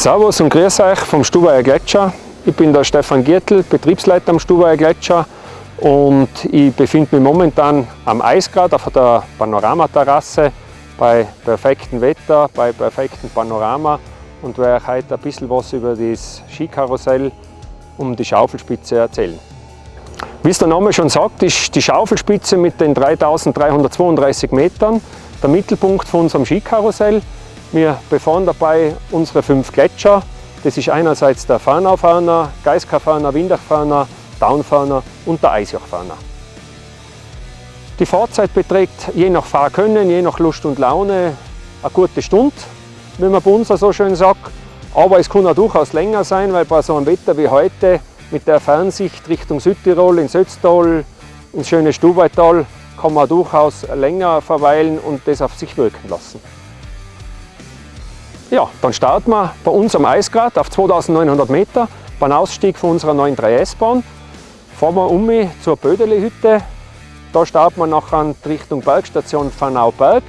Servus und grüß euch vom Stubaier Gletscher. Ich bin der Stefan Giertl, Betriebsleiter am Stubaier Gletscher und ich befinde mich momentan am Eisgrad auf der Panoramaterrasse bei perfektem Wetter, bei perfektem Panorama und werde euch heute ein bisschen was über das Skikarussell um die Schaufelspitze erzählen. Wie es der Name schon sagt, ist die Schaufelspitze mit den 3332 Metern der Mittelpunkt von unserem Skikarussell. Wir befahren dabei unsere fünf Gletscher. Das ist einerseits der Fahnauferner, Geiskafahner, Windachferner, Downferner und der Eisjochferner. Die Fahrzeit beträgt je nach Fahrkönnen, je nach Lust und Laune eine gute Stunde, wie man bei uns so schön sagt. Aber es kann auch durchaus länger sein, weil bei so einem Wetter wie heute mit der Fernsicht Richtung Südtirol, ins Ötztal, ins schöne Stubaital, kann man durchaus länger verweilen und das auf sich wirken lassen. Ja, dann starten wir bei uns am Eisgrad auf 2900 Meter beim Ausstieg von unserer neuen 3S-Bahn. Fahren wir um zur Bödeli-Hütte. Da starten wir nachher Richtung Bergstation Fanau-Berg.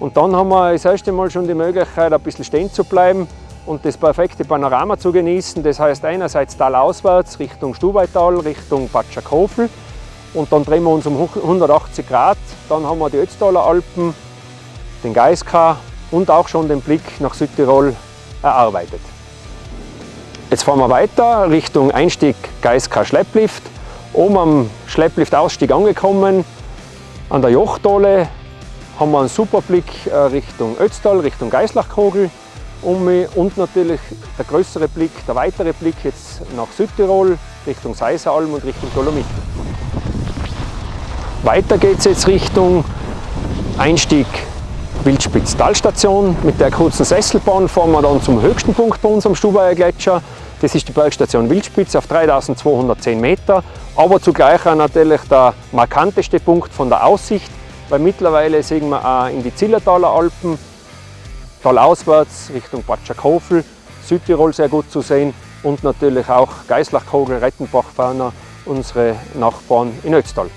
Und dann haben wir das erste Mal schon die Möglichkeit, ein bisschen stehen zu bleiben und das perfekte Panorama zu genießen. Das heißt einerseits talauswärts Richtung Stubaital, Richtung Batschakofel und dann drehen wir uns um 180 Grad. Dann haben wir die Ötztaler Alpen, den Geiska und auch schon den Blick nach Südtirol erarbeitet. Jetzt fahren wir weiter Richtung Einstieg Geiska Schlepplift. Oben am Schlepplift-Ausstieg angekommen, an der Jochtole haben wir einen super Blick äh, Richtung Ötztal, Richtung Geislachkogel und natürlich der größere Blick, der weitere Blick jetzt nach Südtirol, Richtung Seiseralm und Richtung Dolomiten. Weiter geht es jetzt Richtung Einstieg Wildspitz Talstation. Mit der kurzen Sesselbahn fahren wir dann zum höchsten Punkt bei uns am Stubaier Gletscher. Das ist die Bergstation Wildspitz auf 3210 Meter, aber zugleich auch natürlich der markanteste Punkt von der Aussicht, weil mittlerweile sehen wir auch in die Zillertaler Alpen, talauswärts Richtung Batschakofel, Südtirol sehr gut zu sehen und natürlich auch Geislachkogel, Ferner, unsere Nachbarn in Ötztal.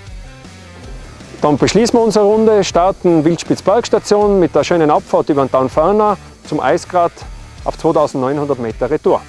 Dann beschließen wir unsere Runde, starten Wildspitz Bergstation mit der schönen Abfahrt über den Down Ferner zum Eisgrad auf 2900 Meter Retour.